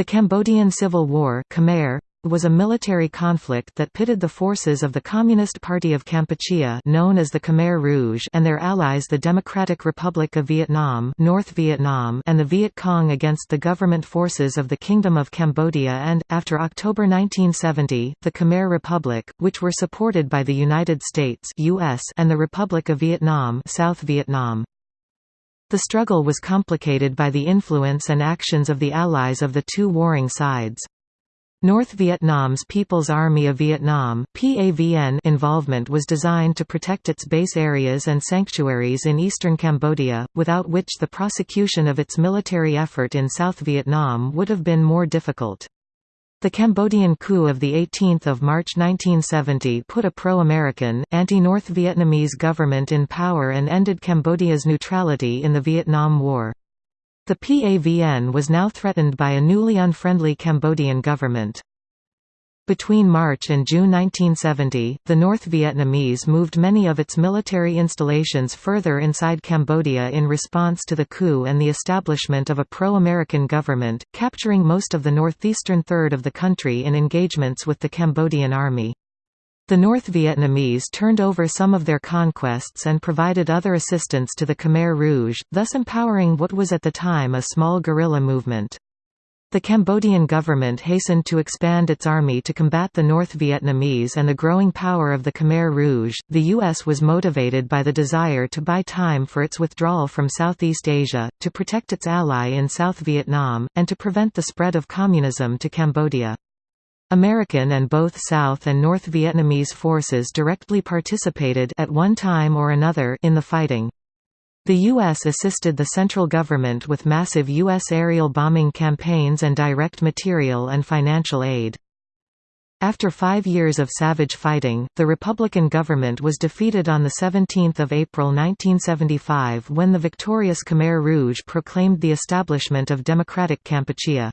The Cambodian Civil War Khmer, was a military conflict that pitted the forces of the Communist Party of Kampuchea known as the Khmer Rouge and their allies the Democratic Republic of Vietnam North Vietnam and the Viet Cong against the government forces of the Kingdom of Cambodia and, after October 1970, the Khmer Republic, which were supported by the United States US and the Republic of Vietnam South Vietnam. The struggle was complicated by the influence and actions of the allies of the two warring sides. North Vietnam's People's Army of Vietnam involvement was designed to protect its base areas and sanctuaries in eastern Cambodia, without which the prosecution of its military effort in South Vietnam would have been more difficult. The Cambodian coup of 18 March 1970 put a pro-American, anti-North Vietnamese government in power and ended Cambodia's neutrality in the Vietnam War. The PAVN was now threatened by a newly unfriendly Cambodian government. Between March and June 1970, the North Vietnamese moved many of its military installations further inside Cambodia in response to the coup and the establishment of a pro-American government, capturing most of the northeastern third of the country in engagements with the Cambodian army. The North Vietnamese turned over some of their conquests and provided other assistance to the Khmer Rouge, thus empowering what was at the time a small guerrilla movement. The Cambodian government hastened to expand its army to combat the North Vietnamese and the growing power of the Khmer Rouge. The U.S. was motivated by the desire to buy time for its withdrawal from Southeast Asia, to protect its ally in South Vietnam, and to prevent the spread of communism to Cambodia. American and both South and North Vietnamese forces directly participated at one time or another in the fighting. The U.S. assisted the central government with massive U.S. aerial bombing campaigns and direct material and financial aid. After five years of savage fighting, the Republican government was defeated on 17 April 1975 when the victorious Khmer Rouge proclaimed the establishment of Democratic Kampuchea.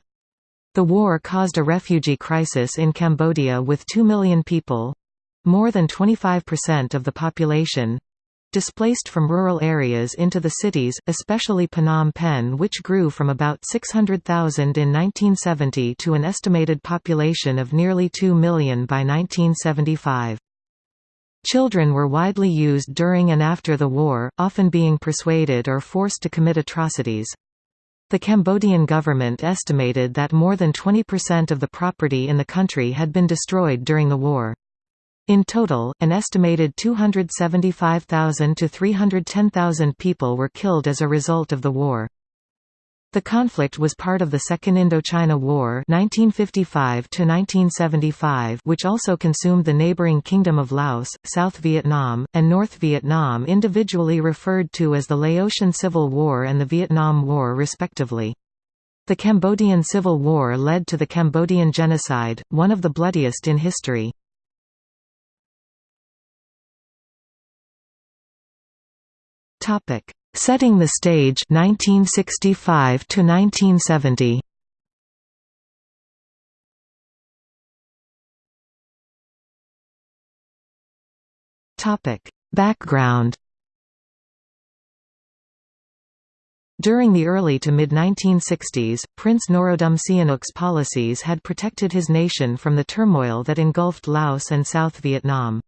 The war caused a refugee crisis in Cambodia with 2 million people—more than 25% of the population, displaced from rural areas into the cities, especially Phnom Penh which grew from about 600,000 in 1970 to an estimated population of nearly 2 million by 1975. Children were widely used during and after the war, often being persuaded or forced to commit atrocities. The Cambodian government estimated that more than 20% of the property in the country had been destroyed during the war. In total, an estimated 275,000 to 310,000 people were killed as a result of the war. The conflict was part of the Second Indochina War 1955 which also consumed the neighboring Kingdom of Laos, South Vietnam, and North Vietnam individually referred to as the Laotian Civil War and the Vietnam War respectively. The Cambodian Civil War led to the Cambodian Genocide, one of the bloodiest in history. Setting the stage 1965 to 1970 Topic. Background. During the early to mid-1960s, Prince Norodom Sihanouk's policies had protected his nation from the turmoil that engulfed Laos and South Vietnam.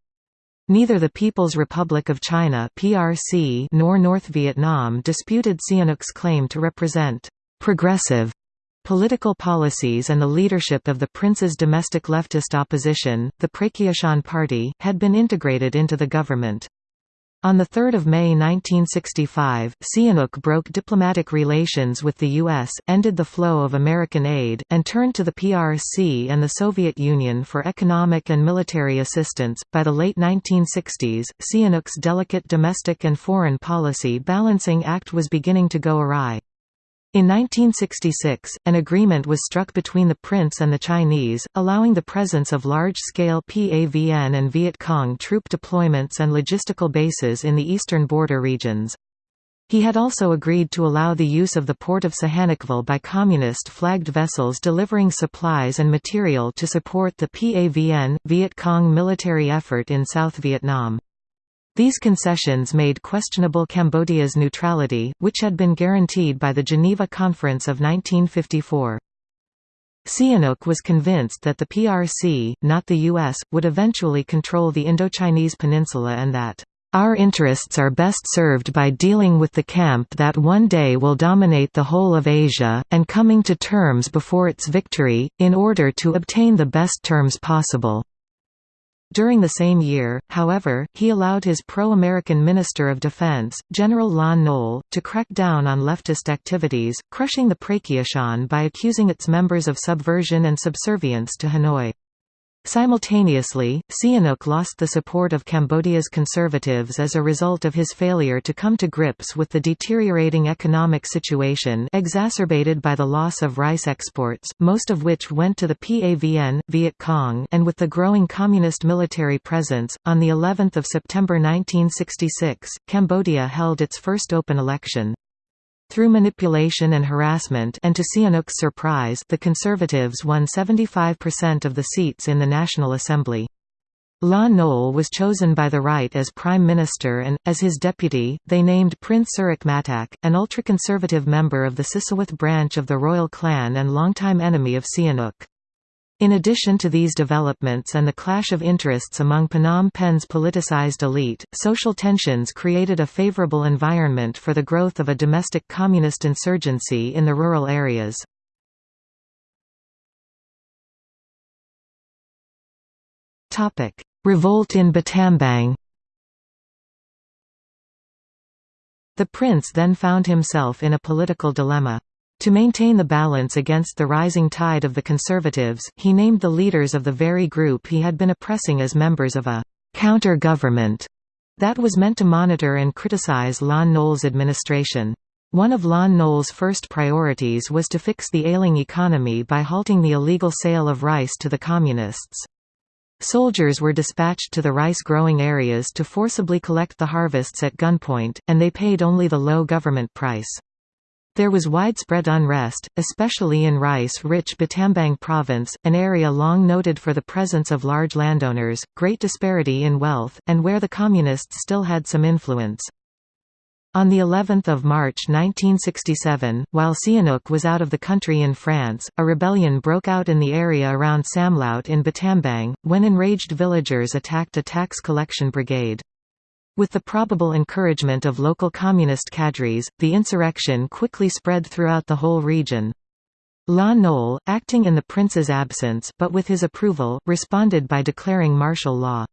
Neither the People's Republic of China (PRC) nor North Vietnam disputed Sihanouk's claim to represent progressive political policies and the leadership of the prince's domestic leftist opposition, the Pracheachon Party, had been integrated into the government. On 3 May 1965, Sihanouk broke diplomatic relations with the U.S., ended the flow of American aid, and turned to the PRC and the Soviet Union for economic and military assistance. By the late 1960s, Sihanouk's delicate domestic and foreign policy balancing act was beginning to go awry. In 1966, an agreement was struck between the prince and the Chinese, allowing the presence of large-scale PAVN and Viet Cong troop deployments and logistical bases in the eastern border regions. He had also agreed to allow the use of the port of Sihanoukville by communist-flagged vessels delivering supplies and material to support the PAVN, Viet Cong military effort in South Vietnam. These concessions made questionable Cambodia's neutrality, which had been guaranteed by the Geneva Conference of 1954. Sihanouk was convinced that the PRC, not the US, would eventually control the Indochinese peninsula and that our interests are best served by dealing with the camp that one day will dominate the whole of Asia, and coming to terms before its victory, in order to obtain the best terms possible. During the same year, however, he allowed his pro-American Minister of Defense, General Lon Nol, to crack down on leftist activities, crushing the Pracheachon by accusing its members of subversion and subservience to Hanoi. Simultaneously, Sihanouk lost the support of Cambodia's conservatives as a result of his failure to come to grips with the deteriorating economic situation exacerbated by the loss of rice exports, most of which went to the PAVN, Viet Cong and with the growing communist military presence. On the 11th of September 1966, Cambodia held its first open election. Through manipulation and harassment and to Sihanouk's surprise the Conservatives won 75% of the seats in the National Assembly. Lon Nol was chosen by the right as Prime Minister and, as his deputy, they named Prince Sirik Matak, an ultra-conservative member of the Sisowath branch of the royal clan and longtime enemy of Sihanouk. In addition to these developments and the clash of interests among Phnom Penh's politicized elite, social tensions created a favorable environment for the growth of a domestic communist insurgency in the rural areas. Revolt in Battambang The prince then found himself in a political dilemma. To maintain the balance against the rising tide of the Conservatives, he named the leaders of the very group he had been oppressing as members of a «counter-government» that was meant to monitor and criticize Lon Nol's administration. One of Lon Nol's first priorities was to fix the ailing economy by halting the illegal sale of rice to the Communists. Soldiers were dispatched to the rice-growing areas to forcibly collect the harvests at gunpoint, and they paid only the low government price. There was widespread unrest, especially in rice-rich Battambang province, an area long noted for the presence of large landowners, great disparity in wealth, and where the Communists still had some influence. On the 11th of March 1967, while Sihanouk was out of the country in France, a rebellion broke out in the area around Samlaut in Battambang, when enraged villagers attacked a tax collection brigade. With the probable encouragement of local communist cadres, the insurrection quickly spread throughout the whole region. Lon Nol, acting in the prince's absence but with his approval, responded by declaring martial law.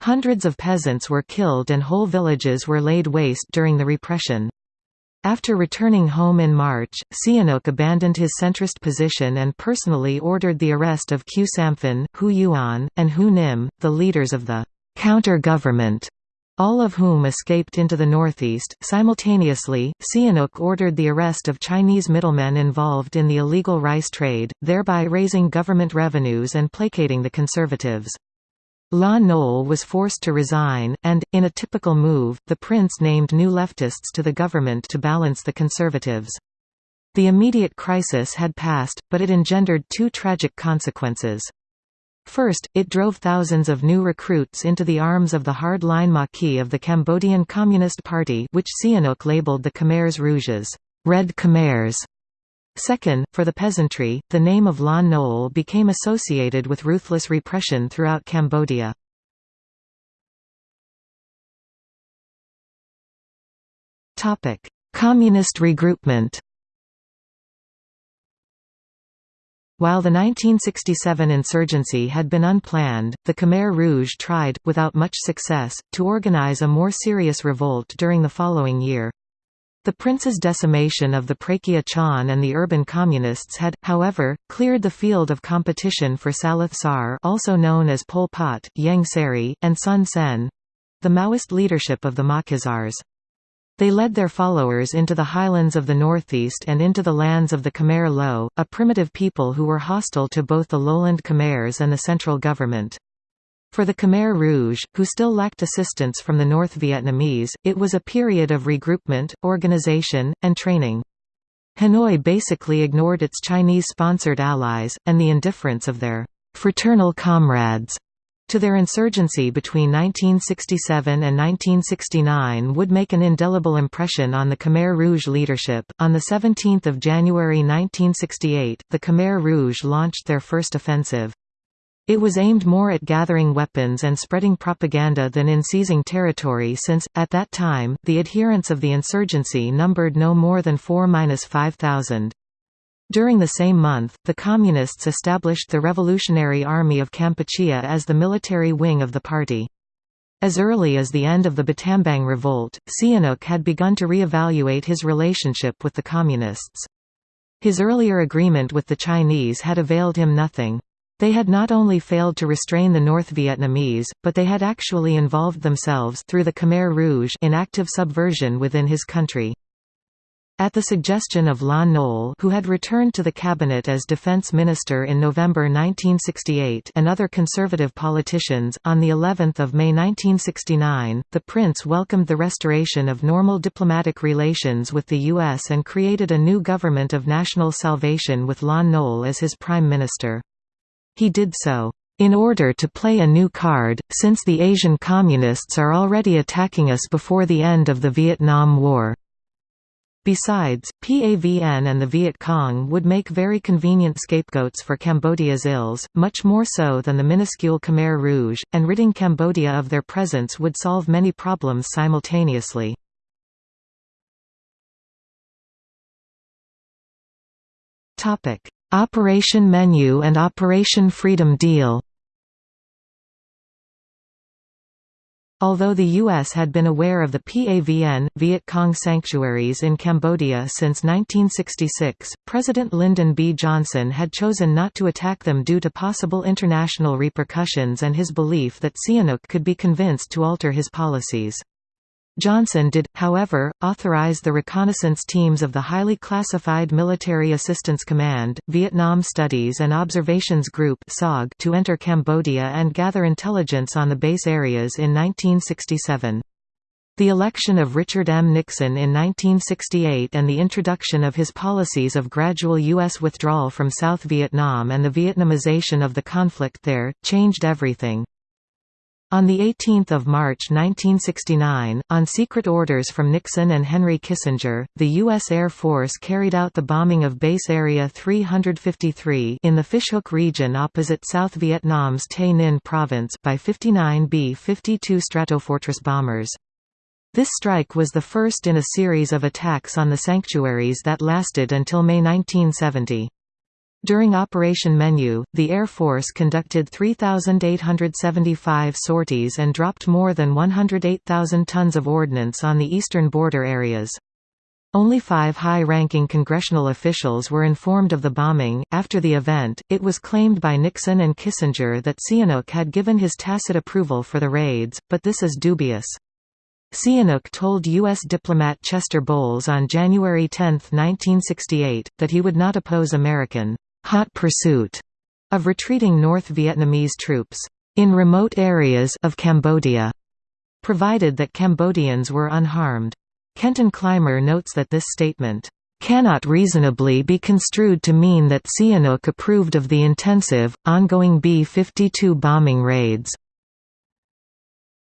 Hundreds of peasants were killed and whole villages were laid waste during the repression. After returning home in March, Sihanouk abandoned his centrist position and personally ordered the arrest of Khieu Samphan, Hou Yuon, and Hu Nim, the leaders of the counter-government all of whom escaped into the northeast. Simultaneously, Sihanouk ordered the arrest of Chinese middlemen involved in the illegal rice trade, thereby raising government revenues and placating the conservatives. Lon Nol was forced to resign, and, in a typical move, the prince named new leftists to the government to balance the conservatives. The immediate crisis had passed, but it engendered two tragic consequences. First, it drove thousands of new recruits into the arms of the hard-line Maquis of the Cambodian Communist Party which Sihanouk labeled the Khmers Rouges Red Khmers". Second, for the peasantry, the name of Lon Nol became associated with ruthless repression throughout Cambodia. Communist regroupment While the 1967 insurgency had been unplanned, the Khmer Rouge tried, without much success, to organize a more serious revolt during the following year. The prince's decimation of the Pracheachon and the urban communists had, however, cleared the field of competition for Saloth Sar also known as Pol Pot, Ieng Sary, and Son Sen—the Maoist leadership of the Maquisards. They led their followers into the highlands of the northeast and into the lands of the Khmer Loeu, a primitive people who were hostile to both the lowland Khmers and the central government. For the Khmer Rouge, who still lacked assistance from the North Vietnamese, it was a period of regroupment, organization, and training. Hanoi basically ignored its Chinese-sponsored allies, and the indifference of their «fraternal comrades» to their insurgency between 1967 and 1969 would make an indelible impression on the Khmer Rouge leadership. On 17 January 1968, the Khmer Rouge launched their first offensive. It was aimed more at gathering weapons and spreading propaganda than in seizing territory since, at that time, the adherents of the insurgency numbered no more than 4–5,000. During the same month, the Communists established the Revolutionary Army of Kampuchea as the military wing of the party. As early as the end of the Battambang Revolt, Sihanouk had begun to re-evaluate his relationship with the Communists. His earlier agreement with the Chinese had availed him nothing. They had not only failed to restrain the North Vietnamese, but they had actually involved themselves through the Khmer Rouge in active subversion within his country. At the suggestion of Lon Nol who had returned to the cabinet as defense minister in November 1968 and other conservative politicians, on the 11th of May 1969, the prince welcomed the restoration of normal diplomatic relations with the U.S. and created a new government of national salvation with Lon Nol as his prime minister. He did so, "...in order to play a new card, since the Asian Communists are already attacking us before the end of the Vietnam War." Besides, PAVN and the Viet Cong would make very convenient scapegoats for Cambodia's ills, much more so than the minuscule Khmer Rouge, and ridding Cambodia of their presence would solve many problems simultaneously. Operation Menu and Operation Freedom Deal Although the U.S. had been aware of the PAVN, Viet Cong sanctuaries in Cambodia since 1966, President Lyndon B. Johnson had chosen not to attack them due to possible international repercussions and his belief that Sihanouk could be convinced to alter his policies. Johnson did, however, authorize the reconnaissance teams of the highly classified Military Assistance Command, Vietnam Studies and Observations Group to enter Cambodia and gather intelligence on the base areas in 1967. The election of Richard M. Nixon in 1968 and the introduction of his policies of gradual U.S. withdrawal from South Vietnam and the Vietnamization of the conflict there, changed everything. On 18 March 1969, on secret orders from Nixon and Henry Kissinger, the U.S. Air Force carried out the bombing of Base Area 353 in the Fishhook region opposite South Vietnam's Tay Ninh province by 59 B-52 Stratofortress bombers. This strike was the first in a series of attacks on the sanctuaries that lasted until May 1970. During Operation Menu, the Air Force conducted 3,875 sorties and dropped more than 108,000 tons of ordnance on the eastern border areas. Only five high-ranking congressional officials were informed of the bombing. After the event, it was claimed by Nixon and Kissinger that Sihanouk had given his tacit approval for the raids, but this is dubious. Sihanouk told U.S. diplomat Chester Bowles on January 10, 1968, that he would not oppose American hot pursuit of retreating North Vietnamese troops in remote areas of Cambodia, provided that Cambodians were unharmed. Kenton Clymer notes that this statement cannot reasonably be construed to mean that Sihanouk approved of the intensive, ongoing B-52 bombing raids.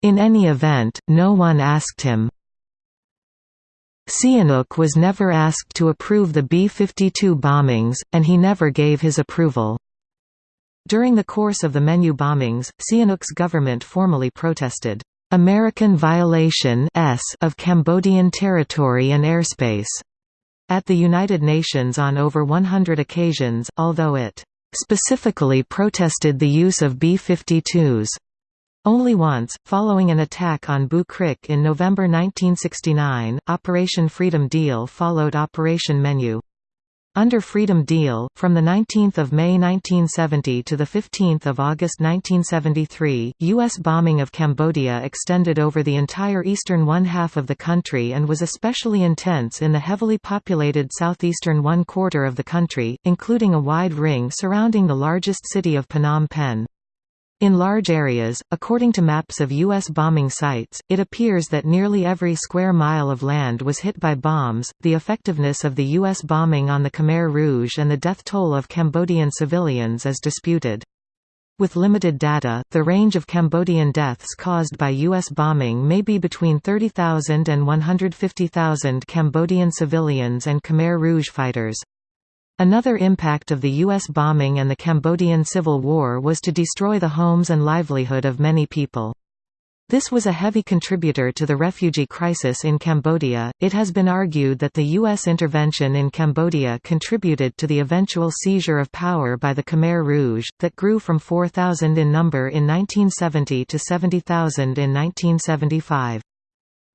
In any event, no one asked him, Sihanouk was never asked to approve the B-52 bombings, and he never gave his approval. During the course of the menu bombings, Sihanouk's government formally protested, "...American violation of Cambodian territory and airspace." at the United Nations on over 100 occasions, although it specifically protested the use of B-52s. Only once, following an attack on Krik in November 1969, Operation Freedom Deal followed Operation Menu. Under Freedom Deal, from 19 May 1970 to 15 August 1973, U.S. bombing of Cambodia extended over the entire eastern one-half of the country and was especially intense in the heavily populated southeastern one-quarter of the country, including a wide ring surrounding the largest city of Phnom Penh. In large areas, according to maps of U.S. bombing sites, it appears that nearly every square mile of land was hit by bombs. The effectiveness of the U.S. bombing on the Khmer Rouge and the death toll of Cambodian civilians is disputed. With limited data, the range of Cambodian deaths caused by U.S. bombing may be between 30,000 and 150,000 Cambodian civilians and Khmer Rouge fighters. Another impact of the U.S. bombing and the Cambodian Civil War was to destroy the homes and livelihood of many people. This was a heavy contributor to the refugee crisis in Cambodia. It has been argued that the U.S. intervention in Cambodia contributed to the eventual seizure of power by the Khmer Rouge, that grew from 4,000 in number in 1970 to 70,000 in 1975.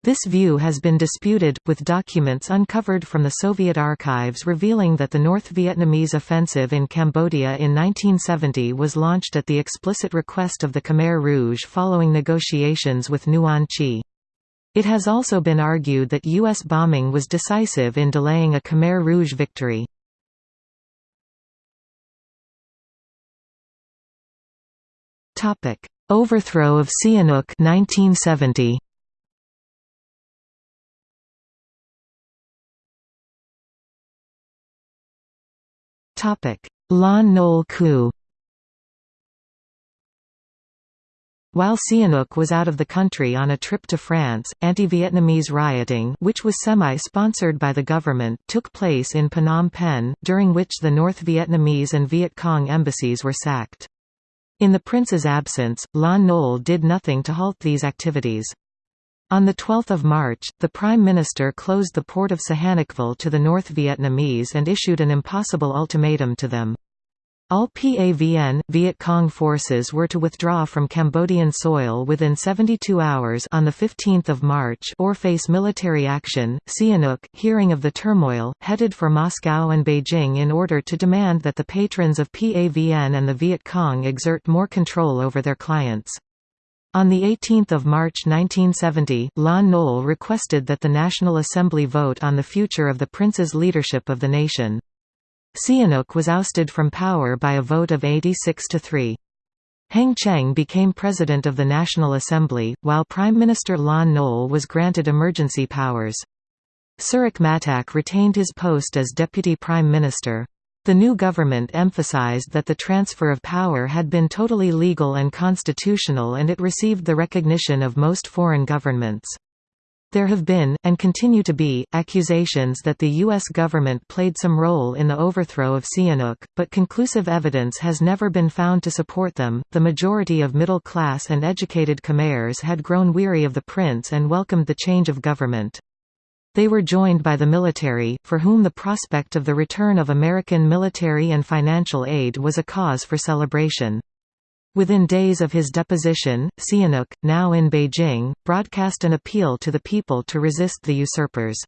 This view has been disputed, with documents uncovered from the Soviet archives revealing that the North Vietnamese offensive in Cambodia in 1970 was launched at the explicit request of the Khmer Rouge following negotiations with Nuon Chea. It has also been argued that U.S. bombing was decisive in delaying a Khmer Rouge victory. Overthrow of Sihanouk 1970. Lon Nol coup While Sihanouk was out of the country on a trip to France, anti-Vietnamese rioting which was semi-sponsored by the government took place in Phnom Penh, during which the North Vietnamese and Viet Cong embassies were sacked. In the prince's absence, Lon Nol did nothing to halt these activities. On 12 March, the Prime Minister closed the port of Sihanoukville to the North Vietnamese and issued an impossible ultimatum to them. All PAVN, Viet Cong forces were to withdraw from Cambodian soil within 72 hours on 15 March or face military action. Sihanouk, hearing of the turmoil, headed for Moscow and Beijing in order to demand that the patrons of PAVN and the Viet Cong exert more control over their clients. On 18 March 1970, Lon Nol requested that the National Assembly vote on the future of the prince's leadership of the nation. Sihanouk was ousted from power by a vote of 86 to 3. Heng Cheng became president of the National Assembly, while Prime Minister Lon Nol was granted emergency powers. Sirik Matak retained his post as deputy prime minister. The new government emphasized that the transfer of power had been totally legal and constitutional and it received the recognition of most foreign governments. There have been, and continue to be, accusations that the U.S. government played some role in the overthrow of Sihanouk, but conclusive evidence has never been found to support them. The majority of middle class and educated Khmers had grown weary of the prince and welcomed the change of government. They were joined by the military, for whom the prospect of the return of American military and financial aid was a cause for celebration. Within days of his deposition, Sihanouk, now in Beijing, broadcast an appeal to the people to resist the usurpers.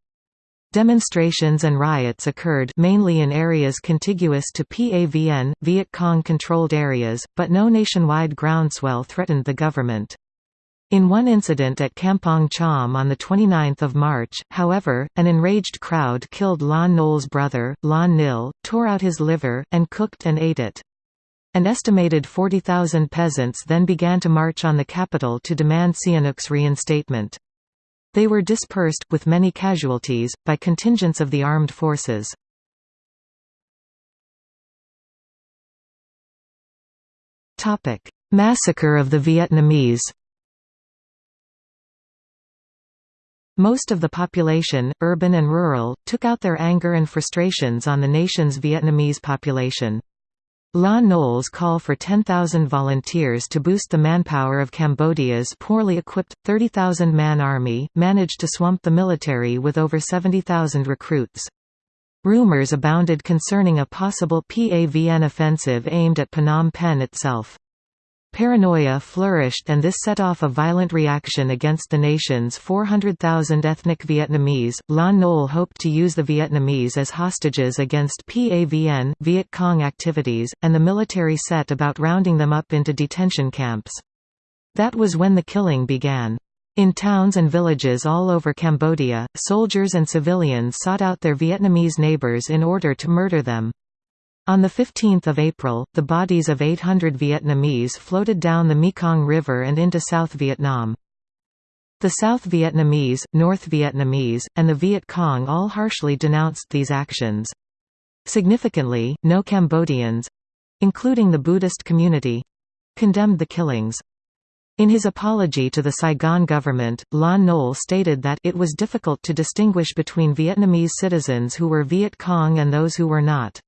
Demonstrations and riots occurred mainly in areas contiguous to PAVN, Viet Cong-controlled areas, but no nationwide groundswell threatened the government. In one incident at Kampong Cham on 29 March, however, an enraged crowd killed Lon Nol's brother, Lon Nil, tore out his liver, and cooked and ate it. An estimated 40,000 peasants then began to march on the capital to demand Sihanouk's reinstatement. They were dispersed, with many casualties, by contingents of the armed forces. Massacre of the Vietnamese Most of the population, urban and rural, took out their anger and frustrations on the nation's Vietnamese population. Lon Nol's call for 10,000 volunteers to boost the manpower of Cambodia's poorly equipped, 30,000-man army, managed to swamp the military with over 70,000 recruits. Rumors abounded concerning a possible PAVN offensive aimed at Phnom Penh itself. Paranoia flourished and this set off a violent reaction against the nation's 400,000 ethnic Vietnamese. Lon Nol hoped to use the Vietnamese as hostages against PAVN Viet Cong activities, and the military set about rounding them up into detention camps. That was when the killing began. In towns and villages all over Cambodia, soldiers and civilians sought out their Vietnamese neighbors in order to murder them. On 15 April, the bodies of 800 Vietnamese floated down the Mekong River and into South Vietnam. The South Vietnamese, North Vietnamese, and the Viet Cong all harshly denounced these actions. Significantly, no Cambodians—including the Buddhist community, condemned the killings. In his apology to the Saigon government, Lon Nol stated that it was difficult to distinguish between Vietnamese citizens who were Viet Cong and those who were not.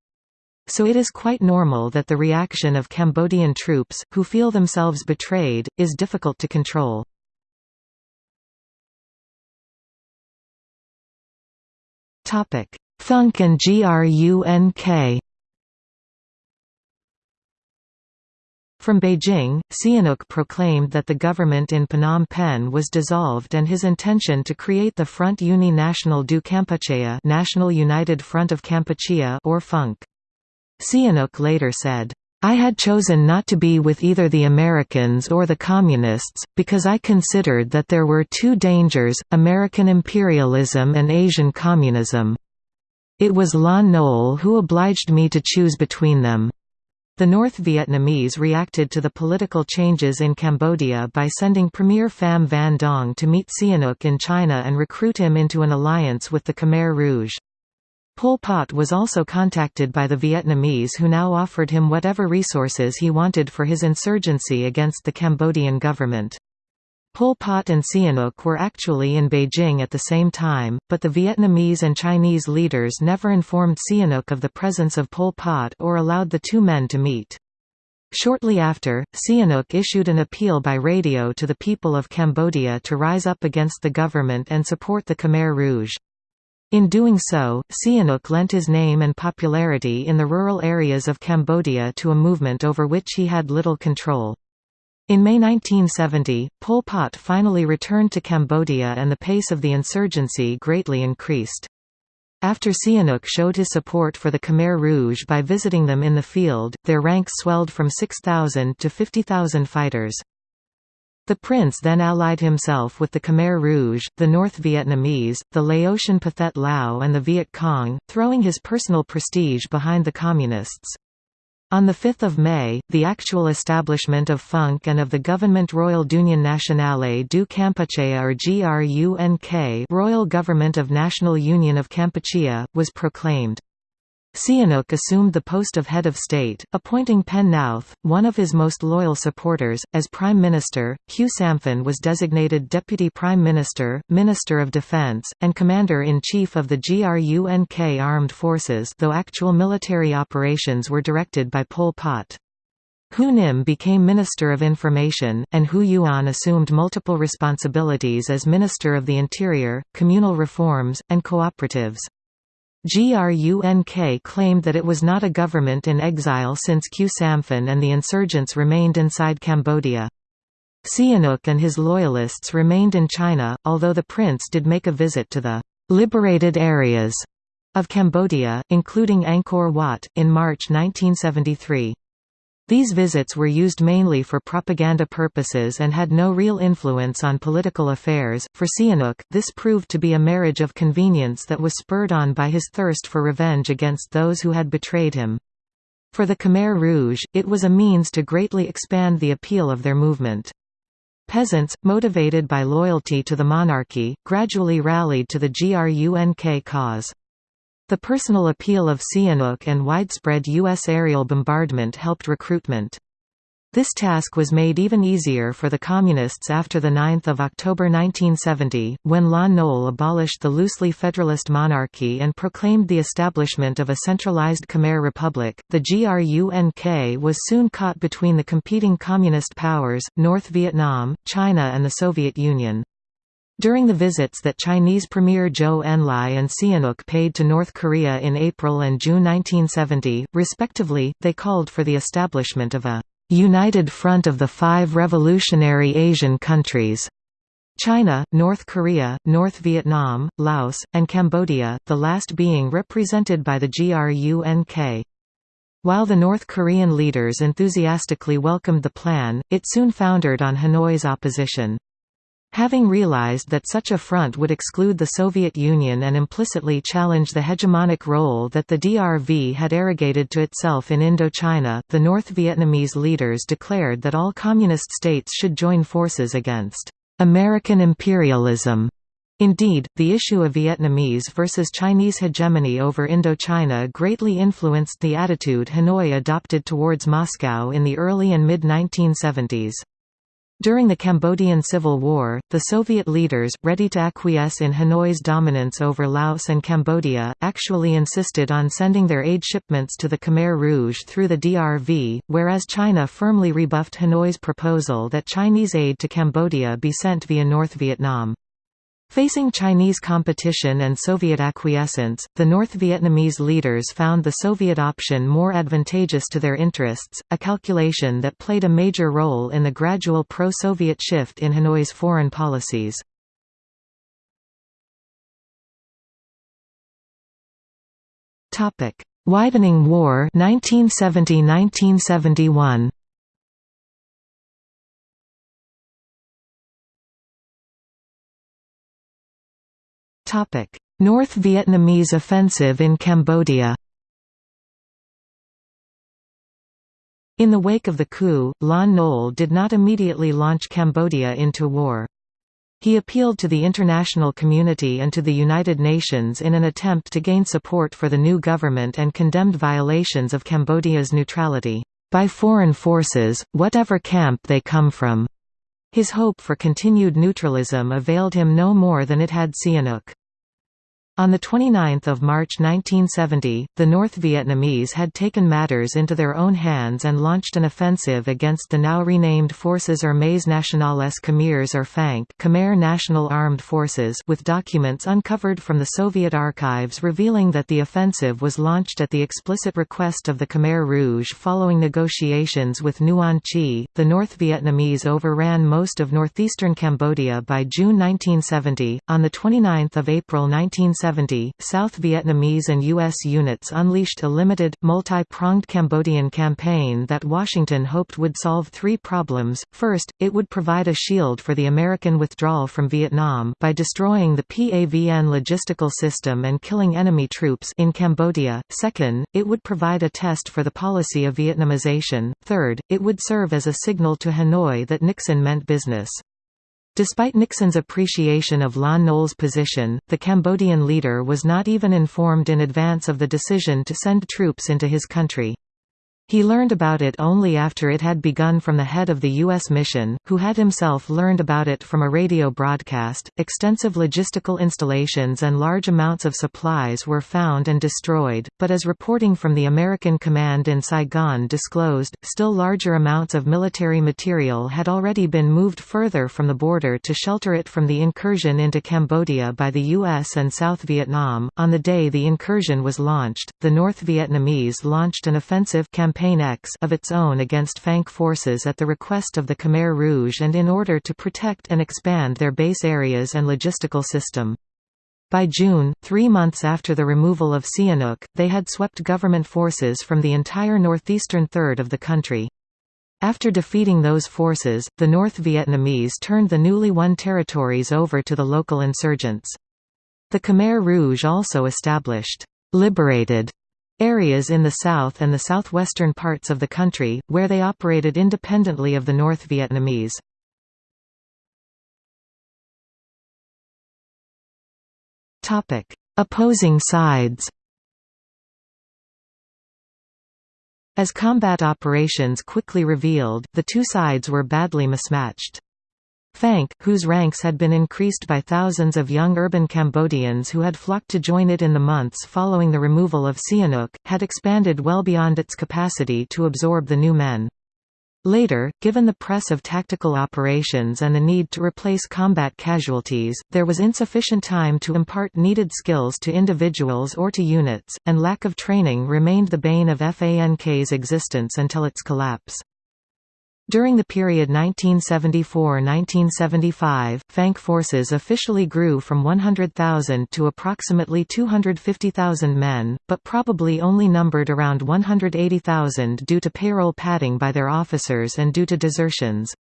So it is quite normal that the reaction of Cambodian troops, who feel themselves betrayed, is difficult to control. Funk and GRUNK From Beijing, Sihanouk proclaimed that the government in Phnom Penh was dissolved and his intention to create the Front Uni National du Kampuchea National United Front of Kampuchea or FUNK. Sihanouk later said, I had chosen not to be with either the Americans or the Communists, because I considered that there were two dangers, American imperialism and Asian communism. It was Lon Nol who obliged me to choose between them. The North Vietnamese reacted to the political changes in Cambodia by sending Premier Pham Van Dong to meet Sihanouk in China and recruit him into an alliance with the Khmer Rouge. Pol Pot was also contacted by the Vietnamese who now offered him whatever resources he wanted for his insurgency against the Cambodian government. Pol Pot and Sihanouk were actually in Beijing at the same time, but the Vietnamese and Chinese leaders never informed Sihanouk of the presence of Pol Pot or allowed the two men to meet. Shortly after, Sihanouk issued an appeal by radio to the people of Cambodia to rise up against the government and support the Khmer Rouge. In doing so, Sihanouk lent his name and popularity in the rural areas of Cambodia to a movement over which he had little control. In May 1970, Pol Pot finally returned to Cambodia and the pace of the insurgency greatly increased. After Sihanouk showed his support for the Khmer Rouge by visiting them in the field, their ranks swelled from 6,000 to 50,000 fighters. The prince then allied himself with the Khmer Rouge, the North Vietnamese, the Laotian Pathet Lao and the Viet Cong, throwing his personal prestige behind the Communists. On 5 May, the actual establishment of FUNK and of the Government Royal d'Union Nationale du Kampuchea or GRUNK Royal Government of National Union of Kampuchea, was proclaimed. Sihanouk assumed the post of head of state, appointing Penn Nouth, one of his most loyal supporters, as prime minister. Khieu Samphan was designated deputy prime minister, minister of defense, and commander-in-chief of the GRUNK armed forces though actual military operations were directed by Pol Pot. Hu Nim became Minister of Information, and Hou Yuon assumed multiple responsibilities as Minister of the Interior, Communal Reforms, and Cooperatives. GRUNK claimed that it was not a government in exile since Khieu Samphan and the insurgents remained inside Cambodia. Sihanouk and his loyalists remained in China, although the prince did make a visit to the «liberated areas» of Cambodia, including Angkor Wat, in March 1973. These visits were used mainly for propaganda purposes and had no real influence on political affairs. For Sihanouk, this proved to be a marriage of convenience that was spurred on by his thirst for revenge against those who had betrayed him. For the Khmer Rouge, it was a means to greatly expand the appeal of their movement. Peasants, motivated by loyalty to the monarchy, gradually rallied to the GRUNK cause. The personal appeal of Sihanouk and widespread U.S. aerial bombardment helped recruitment. This task was made even easier for the Communists after 9 October 1970, when Lon Nol abolished the loosely federalist monarchy and proclaimed the establishment of a centralized Khmer Republic. The GRUNK was soon caught between the competing Communist powers, North Vietnam, China and the Soviet Union. During the visits that Chinese Premier Zhou Enlai and Sihanouk paid to North Korea in April and June 1970, respectively, they called for the establishment of a «united front of the five revolutionary Asian countries» China, North Korea, North Vietnam, Laos, and Cambodia, the last being represented by the GRUNK. While the North Korean leaders enthusiastically welcomed the plan, it soon foundered on Hanoi's opposition. Having realized that such a front would exclude the Soviet Union and implicitly challenge the hegemonic role that the DRV had arrogated to itself in Indochina, the North Vietnamese leaders declared that all communist states should join forces against American imperialism Indeed, the issue of Vietnamese versus Chinese hegemony over Indochina greatly influenced the attitude Hanoi adopted towards Moscow in the early and mid-1970s. During the Cambodian Civil War, the Soviet leaders, ready to acquiesce in Hanoi's dominance over Laos and Cambodia, actually insisted on sending their aid shipments to the Khmer Rouge through the DRV, whereas China firmly rebuffed Hanoi's proposal that Chinese aid to Cambodia be sent via North Vietnam. Facing Chinese competition and Soviet acquiescence, the North Vietnamese leaders found the Soviet option more advantageous to their interests, a calculation that played a major role in the gradual pro-Soviet shift in Hanoi's foreign policies. Widening War 1970–1971 North Vietnamese offensive in Cambodia In the wake of the coup, Lon Nol did not immediately launch Cambodia into war. He appealed to the international community and to the United Nations in an attempt to gain support for the new government and condemned violations of Cambodia's neutrality, by foreign forces, whatever camp they come from. His hope for continued neutralism availed him no more than it had Sihanouk. On 29 March 1970, the North Vietnamese had taken matters into their own hands and launched an offensive against the now renamed Forces Armées Nationales Khmers or FANK Khmer National Armed Forces with documents uncovered from the Soviet archives revealing that the offensive was launched at the explicit request of the Khmer Rouge following negotiations with Nuon Chea. The North Vietnamese overran most of northeastern Cambodia by June 1970. On 29 April 1970, 1970, South Vietnamese and U.S. units unleashed a limited, multi-pronged Cambodian campaign that Washington hoped would solve three problems. First, it would provide a shield for the American withdrawal from Vietnam by destroying the PAVN logistical system and killing enemy troops in Cambodia. Second, it would provide a test for the policy of Vietnamization. Third, it would serve as a signal to Hanoi that Nixon meant business. Despite Nixon's appreciation of Lon Nol's position, the Cambodian leader was not even informed in advance of the decision to send troops into his country. He learned about it only after it had begun from the head of the U.S. mission, who had himself learned about it from a radio broadcast. Extensive logistical installations and large amounts of supplies were found and destroyed, but as reporting from the American command in Saigon disclosed, still larger amounts of military material had already been moved further from the border to shelter it from the incursion into Cambodia by the U.S. and South Vietnam. On the day the incursion was launched, the North Vietnamese launched an offensive campaign Campaign X of its own against FANK forces at the request of the Khmer Rouge and in order to protect and expand their base areas and logistical system. By June, three months after the removal of Sihanouk, they had swept government forces from the entire northeastern third of the country. After defeating those forces, the North Vietnamese turned the newly won territories over to the local insurgents. The Khmer Rouge also established liberated areas in the south and the southwestern parts of the country, where they operated independently of the North Vietnamese. Opposing sides As combat operations quickly revealed, the two sides were badly mismatched. FANK, whose ranks had been increased by thousands of young urban Cambodians who had flocked to join it in the months following the removal of Sihanouk, had expanded well beyond its capacity to absorb the new men. Later, given the press of tactical operations and the need to replace combat casualties, there was insufficient time to impart needed skills to individuals or to units, and lack of training remained the bane of FANK's existence until its collapse. During the period 1974–1975, FANK forces officially grew from 100,000 to approximately 250,000 men, but probably only numbered around 180,000 due to payroll padding by their officers and due to desertions.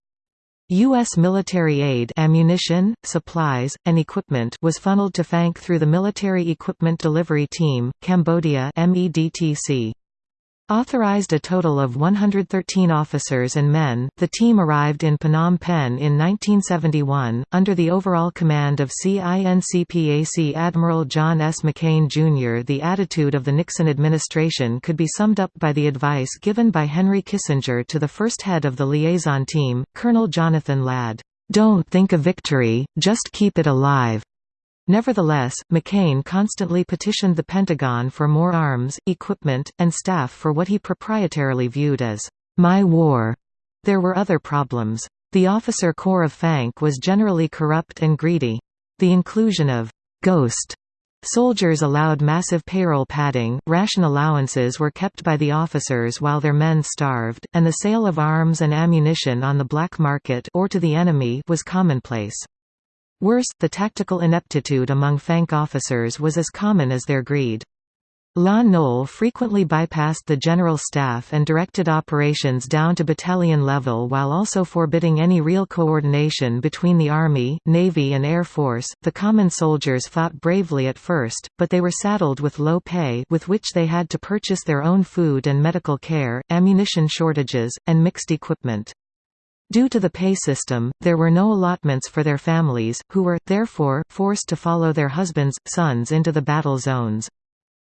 U.S. military aid ammunition, supplies, and equipment was funneled to FANK through the Military Equipment Delivery Team, Cambodia MEDTC. Authorized a total of 113 officers and men, the team arrived in Phnom Penh in 1971, under the overall command of CINCPAC Admiral John S. McCain, Jr. The attitude of the Nixon administration could be summed up by the advice given by Henry Kissinger to the first head of the liaison team, Colonel Jonathan Ladd, "'Don't think of victory, just keep it alive. Nevertheless, McCain constantly petitioned the Pentagon for more arms, equipment, and staff for what he proprietarily viewed as, "'my war'. There were other problems. The officer corps of FANK was generally corrupt and greedy. The inclusion of «ghost» soldiers allowed massive payroll padding, ration allowances were kept by the officers while their men starved, and the sale of arms and ammunition on the black market or to the enemy was commonplace. Worse, the tactical ineptitude among FANK officers was as common as their greed. Lon Nol frequently bypassed the general staff and directed operations down to battalion level while also forbidding any real coordination between the Army, Navy, and Air Force. The common soldiers fought bravely at first, but they were saddled with low pay, with which they had to purchase their own food and medical care, ammunition shortages, and mixed equipment. Due to the pay system, there were no allotments for their families, who were, therefore, forced to follow their husbands, sons into the battle zones.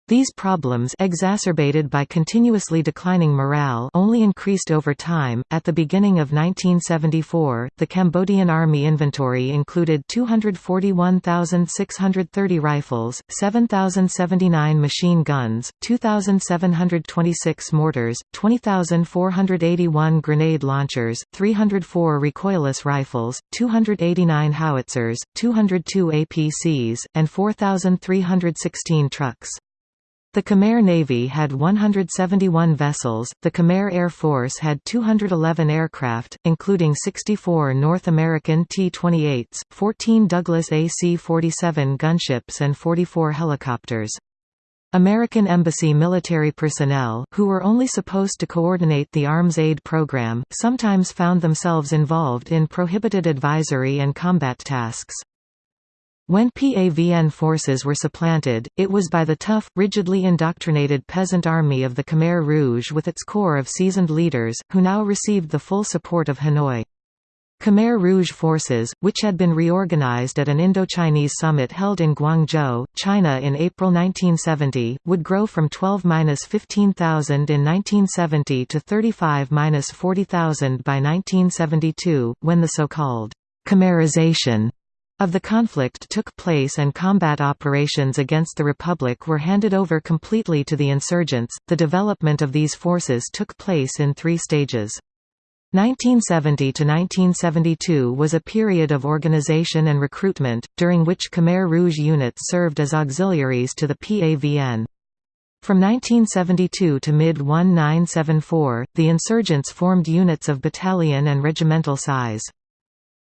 These problems exacerbated by continuously declining morale only increased over time. At the beginning of 1974, the Cambodian Army inventory included 241,630 rifles, 7,079 machine guns, 2,726 mortars, 20,481 grenade launchers, 304 recoilless rifles, 289 howitzers, 202 APCs, and 4,316 trucks. The Khmer Navy had 171 vessels, the Khmer Air Force had 211 aircraft, including 64 North American T-28s, 14 Douglas AC-47 gunships and 44 helicopters. American Embassy military personnel, who were only supposed to coordinate the arms aid program, sometimes found themselves involved in prohibited advisory and combat tasks. When PAVN forces were supplanted, it was by the tough, rigidly indoctrinated peasant army of the Khmer Rouge with its corps of seasoned leaders, who now received the full support of Hanoi. Khmer Rouge forces, which had been reorganized at an Indochinese summit held in Guangzhou, China in April 1970, would grow from 12–15,000 in 1970 to 35–40,000 by 1972, when the so-called Khmerization of the conflict took place and combat operations against the Republic were handed over completely to the insurgents. The development of these forces took place in three stages. 1970 to 1972 was a period of organization and recruitment, during which Khmer Rouge units served as auxiliaries to the PAVN. From 1972 to mid-1974, the insurgents formed units of battalion and regimental size.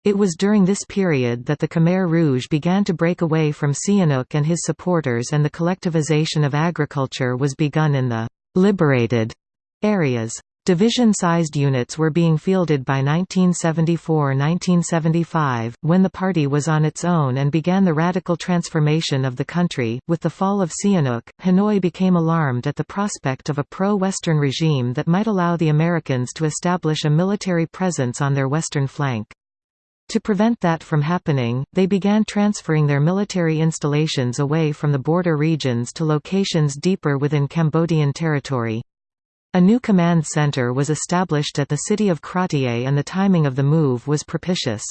It was during this period that the Khmer Rouge began to break away from Sihanouk and his supporters and the collectivization of agriculture was begun in the «liberated» areas. Division-sized units were being fielded by 1974–1975, when the party was on its own and began the radical transformation of the country. With the fall of Sihanouk, Hanoi became alarmed at the prospect of a pro-Western regime that might allow the Americans to establish a military presence on their western flank. To prevent that from happening, they began transferring their military installations away from the border regions to locations deeper within Cambodian territory. A new command center was established at the city of Kratie and the timing of the move was propitious.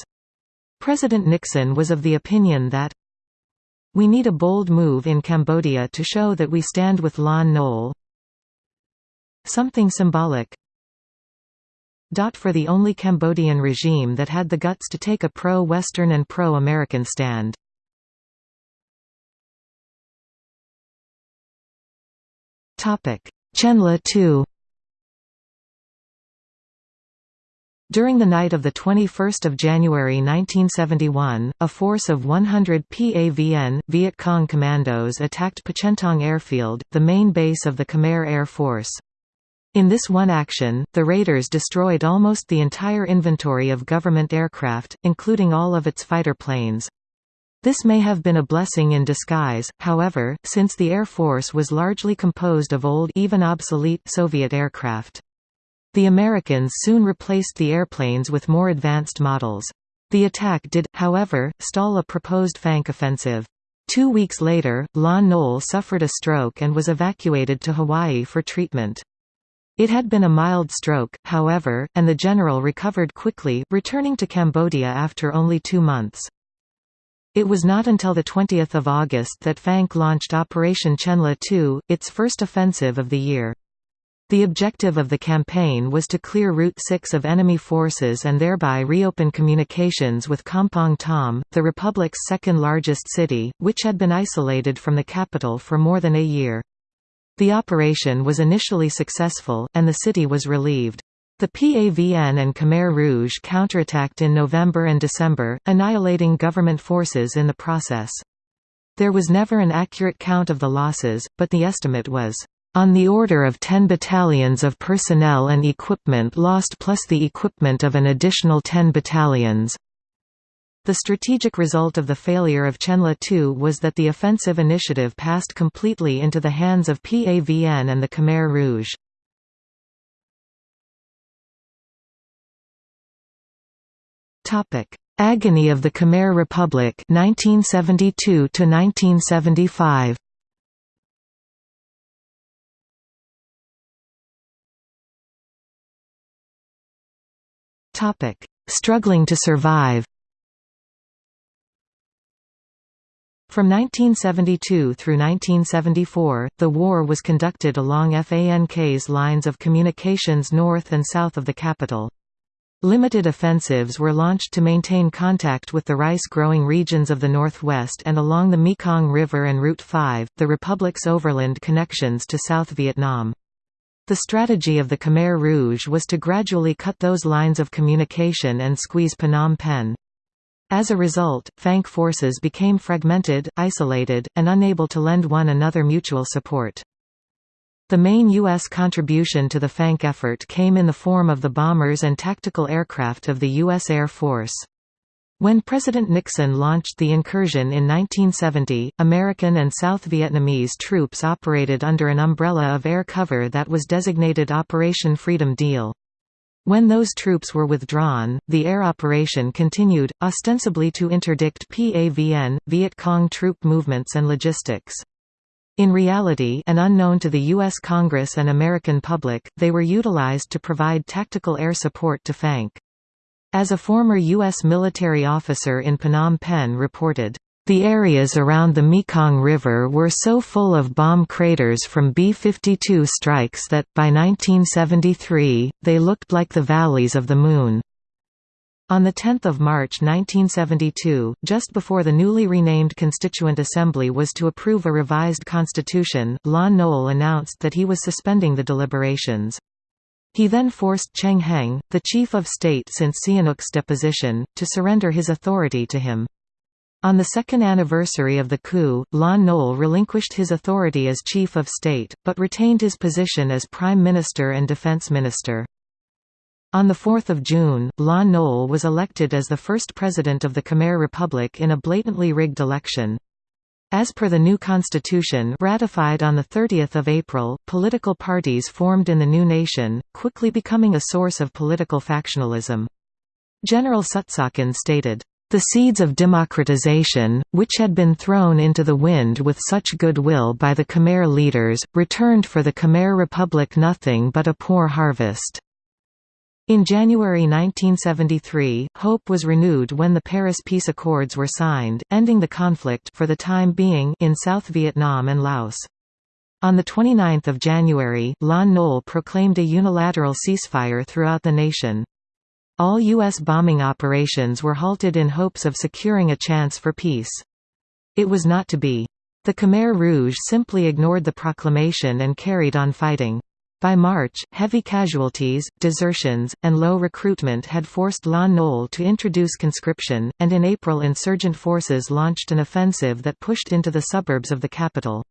President Nixon was of the opinion that we need a bold move in Cambodia to show that we stand with Lon Nol. Something symbolic, for the only Cambodian regime that had the guts to take a pro-Western and pro-American stand. Chenla II During the night of 21 January 1971, a force of 100 PAVN, Viet Cong commandos attacked Pochentong airfield, the main base of the Khmer Air Force. In this one action, the raiders destroyed almost the entire inventory of government aircraft, including all of its fighter planes. This may have been a blessing in disguise, however, since the Air Force was largely composed of old even obsolete Soviet aircraft. The Americans soon replaced the airplanes with more advanced models. The attack did, however, stall a proposed FANK offensive. Two weeks later, Lon Nol suffered a stroke and was evacuated to Hawaii for treatment. It had been a mild stroke, however, and the general recovered quickly, returning to Cambodia after only two months. It was not until 20 August that FANK launched Operation Chenla II, its first offensive of the year. The objective of the campaign was to clear Route 6 of enemy forces and thereby reopen communications with Kampong Thom, the republic's second-largest city, which had been isolated from the capital for more than a year. The operation was initially successful, and the city was relieved. The PAVN and Khmer Rouge counterattacked in November and December, annihilating government forces in the process. There was never an accurate count of the losses, but the estimate was on the order of 10 battalions of personnel and equipment lost plus the equipment of an additional 10 battalions. The strategic result of the failure of Chenla II was that the offensive initiative passed completely into the hands of PAVN and the Khmer Rouge. Agony of the Khmer Republic 1972 to 1975 Topic: Struggling to survive. From 1972 through 1974, the war was conducted along FANK's lines of communications north and south of the capital. Limited offensives were launched to maintain contact with the rice-growing regions of the northwest and along the Mekong River and Route 5, the republic's overland connections to South Vietnam. The strategy of the Khmer Rouge was to gradually cut those lines of communication and squeeze Phnom Penh. As a result, FANK forces became fragmented, isolated, and unable to lend one another mutual support. The main U.S. contribution to the FANK effort came in the form of the bombers and tactical aircraft of the U.S. Air Force. When President Nixon launched the incursion in 1970, American and South Vietnamese troops operated under an umbrella of air cover that was designated Operation Freedom Deal. When those troops were withdrawn, the air operation continued, ostensibly to interdict PAVN, Viet Cong troop movements and logistics. In reality and unknown to the U.S. Congress and American public, they were utilized to provide tactical air support to FANK. As a former U.S. military officer in Phnom Penh reported, the areas around the Mekong River were so full of bomb craters from B-52 strikes that, by 1973, they looked like the valleys of the moon. On 10 March 1972, just before the newly renamed Constituent Assembly was to approve a revised constitution, Lon Nol announced that he was suspending the deliberations. He then forced Cheng Heng, the chief of state since Sihanouk's deposition, to surrender his authority to him. On the second anniversary of the coup, Lon Nol relinquished his authority as chief of state, but retained his position as prime minister and defense minister. On 4 June, Lon Nol was elected as the first president of the Khmer Republic in a blatantly rigged election. As per the new constitution ratified on 30 April, political parties formed in the new nation, quickly becoming a source of political factionalism. General Sutsakhan stated, "...the seeds of democratization, which had been thrown into the wind with such goodwill by the Khmer leaders, returned for the Khmer Republic nothing but a poor harvest." In January 1973, hope was renewed when the Paris Peace Accords were signed, ending the conflict for the time being in South Vietnam and Laos. On 29 January, Lon Nol proclaimed a unilateral ceasefire throughout the nation. All U.S. bombing operations were halted in hopes of securing a chance for peace. It was not to be. The Khmer Rouge simply ignored the proclamation and carried on fighting. By March, heavy casualties, desertions, and low recruitment had forced Lon Nol to introduce conscription, and in April insurgent forces launched an offensive that pushed into the suburbs of the capital.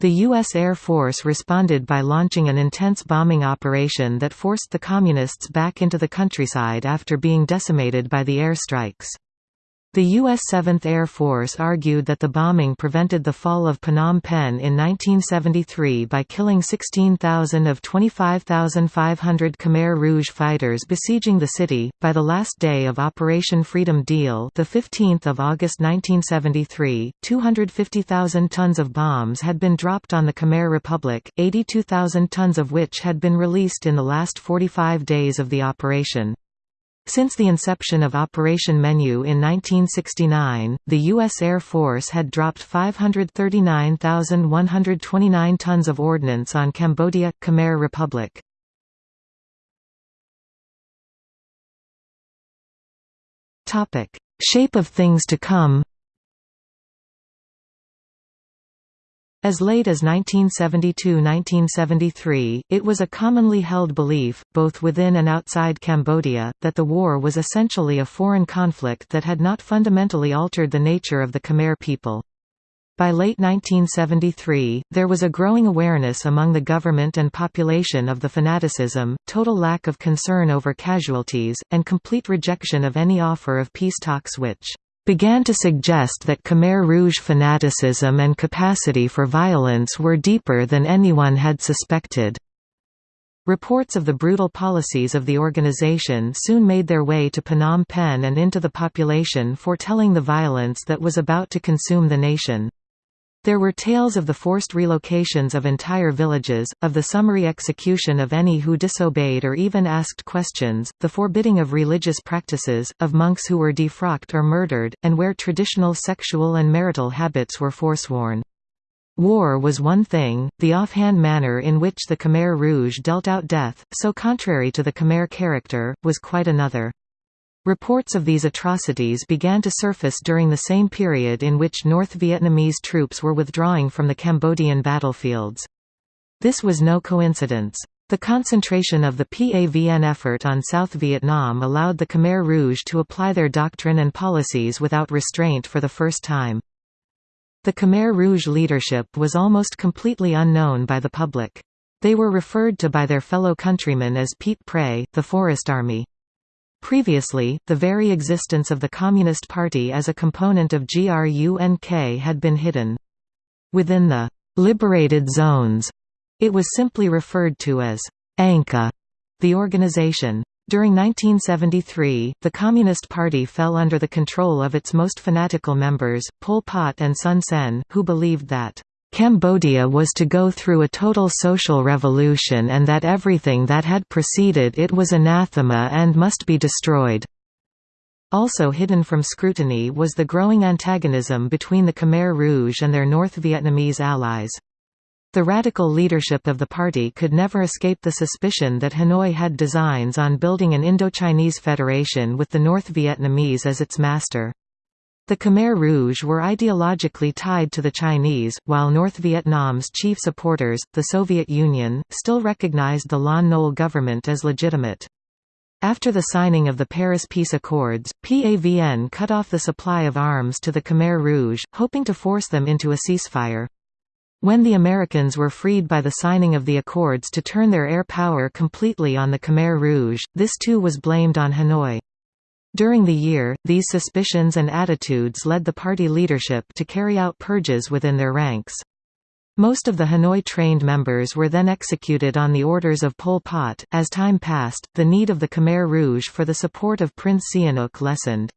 The U.S. Air Force responded by launching an intense bombing operation that forced the Communists back into the countryside after being decimated by the air strikes. The U.S. 7th Air Force argued that the bombing prevented the fall of Phnom Penh in 1973 by killing 16,000 of 25,500 Khmer Rouge fighters besieging the city. By the last day of Operation Freedom Deal, the 15th of August 1973, 250,000 tons of bombs had been dropped on the Khmer Republic, 82,000 tons of which had been released in the last 45 days of the operation. Since the inception of Operation Menu in 1969, the U.S. Air Force had dropped 539,129 tons of ordnance on Cambodia – Khmer Republic. Shape of things to come As late as 1972–1973, it was a commonly held belief, both within and outside Cambodia, that the war was essentially a foreign conflict that had not fundamentally altered the nature of the Khmer people. By late 1973, there was a growing awareness among the government and population of the fanaticism, total lack of concern over casualties, and complete rejection of any offer of peace talks which began to suggest that Khmer Rouge fanaticism and capacity for violence were deeper than anyone had suspected. Reports of the brutal policies of the organization soon made their way to Phnom Penh and into the population foretelling the violence that was about to consume the nation. There were tales of the forced relocations of entire villages, of the summary execution of any who disobeyed or even asked questions, the forbidding of religious practices, of monks who were defrocked or murdered, and where traditional sexual and marital habits were forsworn. War was one thing, the offhand manner in which the Khmer Rouge dealt out death, so contrary to the Khmer character, was quite another. Reports of these atrocities began to surface during the same period in which North Vietnamese troops were withdrawing from the Cambodian battlefields. This was no coincidence. The concentration of the PAVN effort on South Vietnam allowed the Khmer Rouge to apply their doctrine and policies without restraint for the first time. The Khmer Rouge leadership was almost completely unknown by the public. They were referred to by their fellow countrymen as Pete Prey, the Forest Army. Previously, the very existence of the Communist Party as a component of GRUNK had been hidden. Within the «liberated zones», it was simply referred to as «Angkar», the organization. During 1973, the Communist Party fell under the control of its most fanatical members, Pol Pot and Son Sen, who believed that Cambodia was to go through a total social revolution and that everything that had preceded it was anathema and must be destroyed. Also hidden from scrutiny was the growing antagonism between the Khmer Rouge and their North Vietnamese allies. The radical leadership of the party could never escape the suspicion that Hanoi had designs on building an Indochinese federation with the North Vietnamese as its master. The Khmer Rouge were ideologically tied to the Chinese, while North Vietnam's chief supporters, the Soviet Union, still recognized the Lon Nol government as legitimate. After the signing of the Paris Peace Accords, PAVN cut off the supply of arms to the Khmer Rouge, hoping to force them into a ceasefire. When the Americans were freed by the signing of the accords to turn their air power completely on the Khmer Rouge, this too was blamed on Hanoi. During the year, these suspicions and attitudes led the party leadership to carry out purges within their ranks. Most of the Hanoi-trained members were then executed on the orders of Pol Pot. As time passed, the need of the Khmer Rouge for the support of Prince Sihanouk lessened.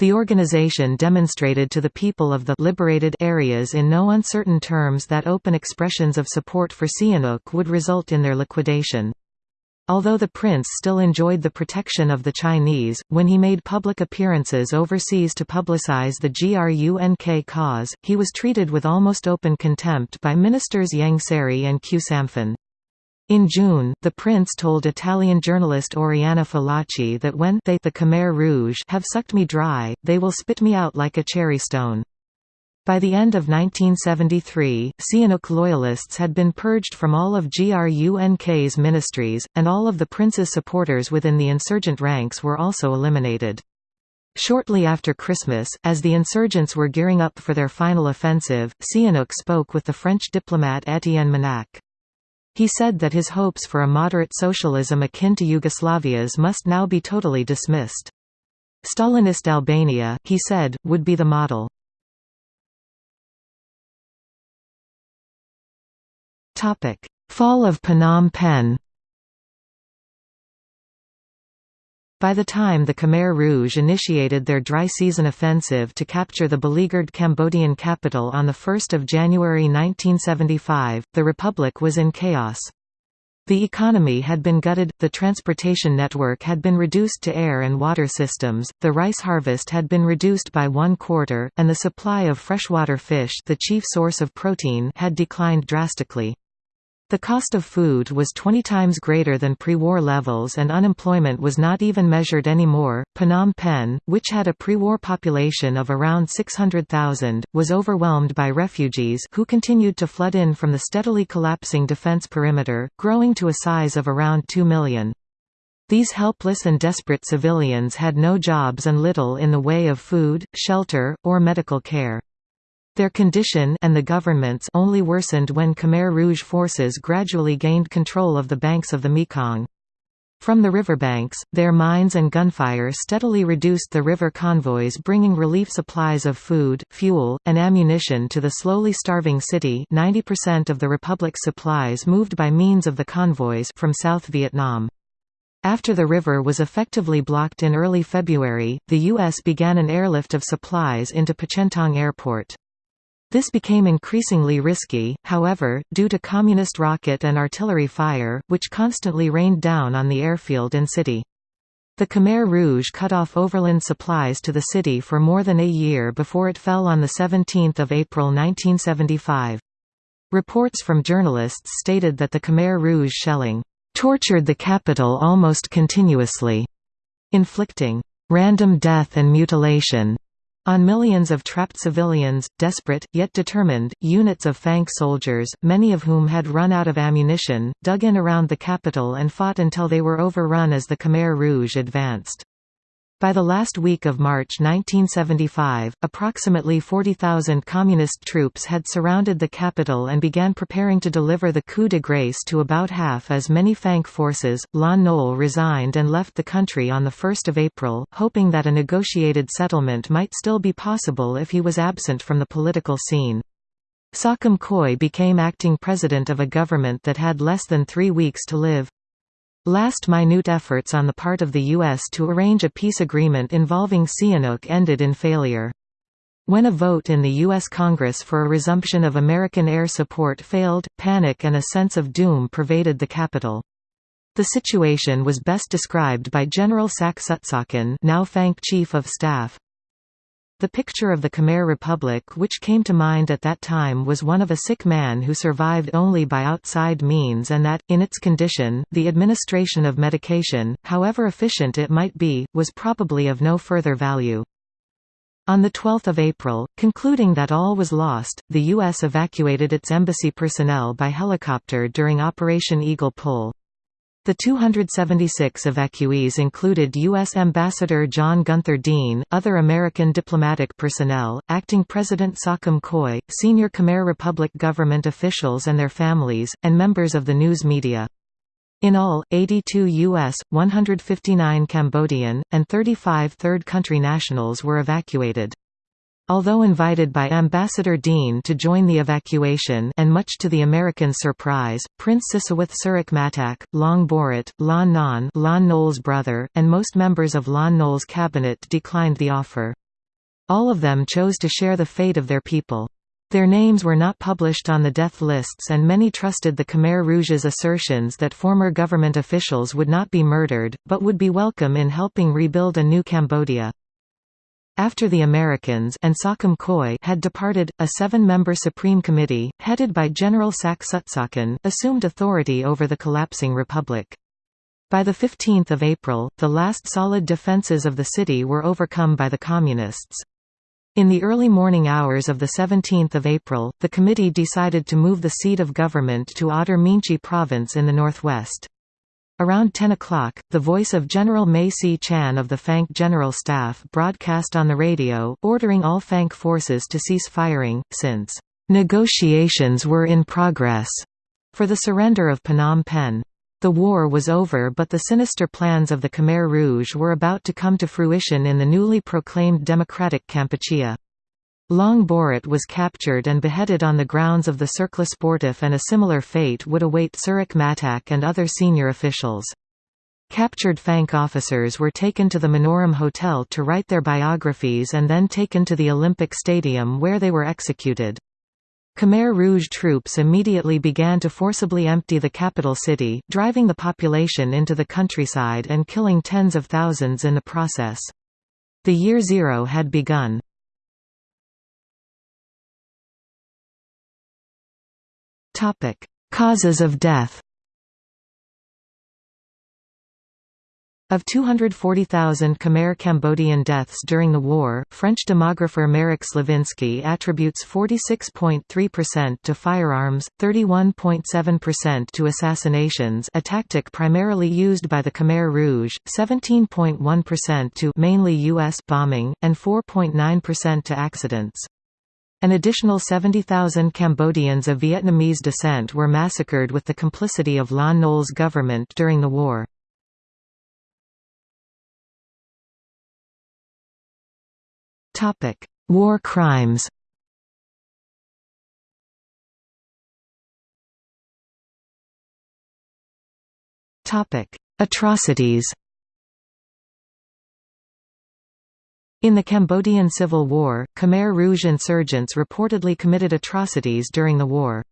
The organization demonstrated to the people of the liberated areas in no uncertain terms that open expressions of support for Sihanouk would result in their liquidation. Although the prince still enjoyed the protection of the Chinese, when he made public appearances overseas to publicize the GRUNK cause, he was treated with almost open contempt by ministers Ieng Sary and Khieu Samphan. In June, the prince told Italian journalist Oriana Fallaci that when they the Khmer Rouge have sucked me dry, they will spit me out like a cherry stone. By the end of 1973, Sihanouk loyalists had been purged from all of GRUNK's ministries, and all of the prince's supporters within the insurgent ranks were also eliminated. Shortly after Christmas, as the insurgents were gearing up for their final offensive, Sihanouk spoke with the French diplomat Étienne Manac'h. He said that his hopes for a moderate socialism akin to Yugoslavia's must now be totally dismissed. Stalinist Albania, he said, would be the model. Fall of Phnom Penh By the time the Khmer Rouge initiated their dry season offensive to capture the beleaguered Cambodian capital on 1 January 1975, the republic was in chaos. The economy had been gutted, the transportation network had been reduced to air and water systems, the rice harvest had been reduced by one quarter, and the supply of freshwater fish the chief source of protein had declined drastically. The cost of food was 20 times greater than pre-war levels and unemployment was not even measured anymore. Phnom Penh, which had a pre-war population of around 600,000, was overwhelmed by refugees who continued to flood in from the steadily collapsing defense perimeter, growing to a size of around 2 million. These helpless and desperate civilians had no jobs and little in the way of food, shelter, or medical care. Their condition and the government's only worsened when Khmer Rouge forces gradually gained control of the banks of the Mekong. From the riverbanks, their mines and gunfire steadily reduced the river convoys bringing relief supplies of food, fuel, and ammunition to the slowly starving city 90% of the Republic's supplies moved by means of the convoys from South Vietnam. After the river was effectively blocked in early February, the U.S. began an airlift of supplies into Pochentong Airport. This became increasingly risky, however, due to communist rocket and artillery fire, which constantly rained down on the airfield and city. The Khmer Rouge cut off overland supplies to the city for more than a year before it fell on 17 April 1975. Reports from journalists stated that the Khmer Rouge shelling tortured the capital almost continuously, inflicting random death and mutilation on millions of trapped civilians, desperate, yet determined, units of FANK soldiers, many of whom had run out of ammunition, dug in around the capital and fought until they were overrun as the Khmer Rouge advanced. By the last week of March 1975, approximately 40,000 Communist troops had surrounded the capital and began preparing to deliver the coup de grace to about half as many FANK forces. Lon Nol resigned and left the country on 1 April, hoping that a negotiated settlement might still be possible if he was absent from the political scene. Saukam Khoy became acting president of a government that had less than three weeks to live. Last minute efforts on the part of the U.S. to arrange a peace agreement involving Sihanouk ended in failure. When a vote in the U.S. Congress for a resumption of American air support failed, panic and a sense of doom pervaded the capital. The situation was best described by General Sak Sutsakhan now FANK Chief of Staff, the picture of the Khmer Republic which came to mind at that time was one of a sick man who survived only by outside means and that, in its condition, the administration of medication, however efficient it might be, was probably of no further value. On 12 April, concluding that all was lost, the U.S. evacuated its embassy personnel by helicopter during Operation Eagle Pull. The 276 evacuees included U.S. Ambassador John Gunther Dean, other American diplomatic personnel, acting President Saukam Khoy, senior Khmer Republic government officials and their families, and members of the news media. In all, 82 U.S., 159 Cambodian, and 35 third country nationals were evacuated. Although invited by Ambassador Dean to join the evacuation and much to the American surprise, Prince Sisowath Sirik Matak, Long Boret, Lon Non Lon Nol's brother, and most members of Lon Nol's cabinet declined the offer. All of them chose to share the fate of their people. Their names were not published on the death lists and many trusted the Khmer Rouge's assertions that former government officials would not be murdered, but would be welcome in helping rebuild a new Cambodia. After the Americans and Saukam Khoy had departed, a seven-member Supreme Committee, headed by General Sak Sutsakhan, assumed authority over the collapsing republic. By 15 April, the last solid defences of the city were overcome by the Communists. In the early morning hours of 17 April, the committee decided to move the seat of government to Oddar Meanchey province in the northwest. Around 10 o'clock, the voice of General Mey Sichan of the FANK General Staff broadcast on the radio, ordering all FANK forces to cease firing, since negotiations were in progress for the surrender of Phnom Penh. The war was over but the sinister plans of the Khmer Rouge were about to come to fruition in the newly proclaimed democratic Kampuchea. Long Boret was captured and beheaded on the grounds of the Cercle Sportif and a similar fate would await Sirik Matak and other senior officials. Captured FANK officers were taken to the Monorom Hotel to write their biographies and then taken to the Olympic Stadium where they were executed. Khmer Rouge troops immediately began to forcibly empty the capital city, driving the population into the countryside and killing tens of thousands in the process. The year zero had begun. Topic: Causes of death. Of 240,000 Khmer Cambodian deaths during the war, French demographer Marek Sliwinski attributes 46.3% to firearms, 31.7% to assassinations a tactic primarily used by the Khmer Rouge, 17.1% to mainly U.S. bombing, and 4.9% to accidents. An additional 70,000 Cambodians of Vietnamese descent were massacred with the complicity of Lon Nol's government during the war. War crimes Atrocities In the Cambodian Civil War, Khmer Rouge insurgents reportedly committed atrocities during the war.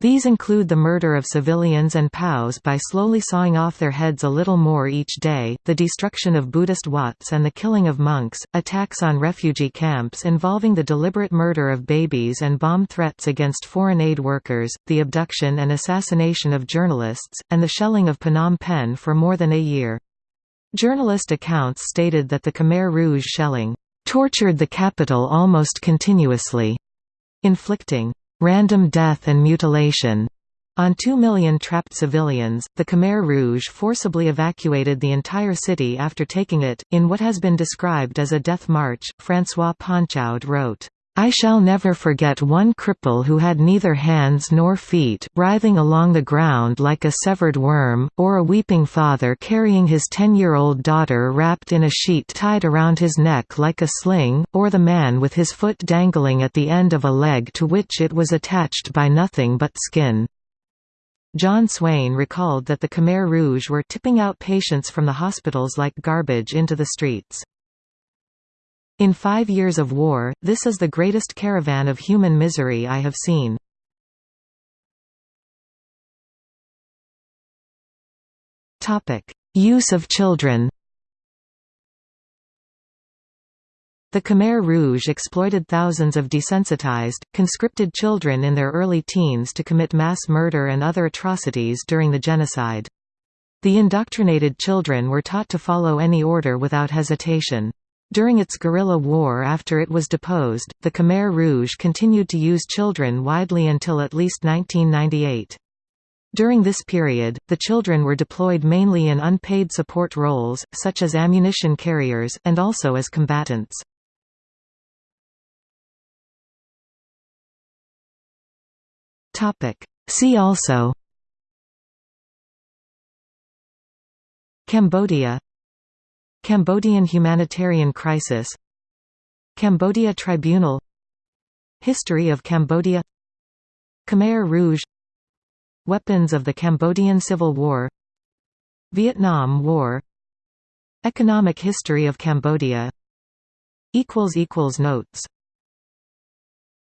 These include the murder of civilians and POWs by slowly sawing off their heads a little more each day, the destruction of Buddhist Wats and the killing of monks, attacks on refugee camps involving the deliberate murder of babies and bomb threats against foreign aid workers, the abduction and assassination of journalists, and the shelling of Phnom Penh for more than a year. Journalist accounts stated that the Khmer Rouge shelling tortured the capital almost continuously, inflicting random death and mutilation on two million trapped civilians, the Khmer Rouge forcibly evacuated the entire city after taking it, in what has been described as a death march. François Ponchaud wrote, I shall never forget one cripple who had neither hands nor feet, writhing along the ground like a severed worm, or a weeping father carrying his ten-year-old daughter wrapped in a sheet tied around his neck like a sling, or the man with his foot dangling at the end of a leg to which it was attached by nothing but skin. John Swain recalled that the Khmer Rouge were tipping out patients from the hospitals like garbage into the streets. In five years of war, this is the greatest caravan of human misery I have seen. Use of children The Khmer Rouge exploited thousands of desensitized, conscripted children in their early teens to commit mass murder and other atrocities during the genocide. The indoctrinated children were taught to follow any order without hesitation. During its guerrilla war after it was deposed, the Khmer Rouge continued to use children widely until at least 1998. During this period, the children were deployed mainly in unpaid support roles, such as ammunition carriers, and also as combatants. See also Cambodia Cambodian humanitarian crisis Cambodia Tribunal History of Cambodia Khmer Rouge Weapons of the Cambodian Civil War Vietnam War Economic history of Cambodia. Notes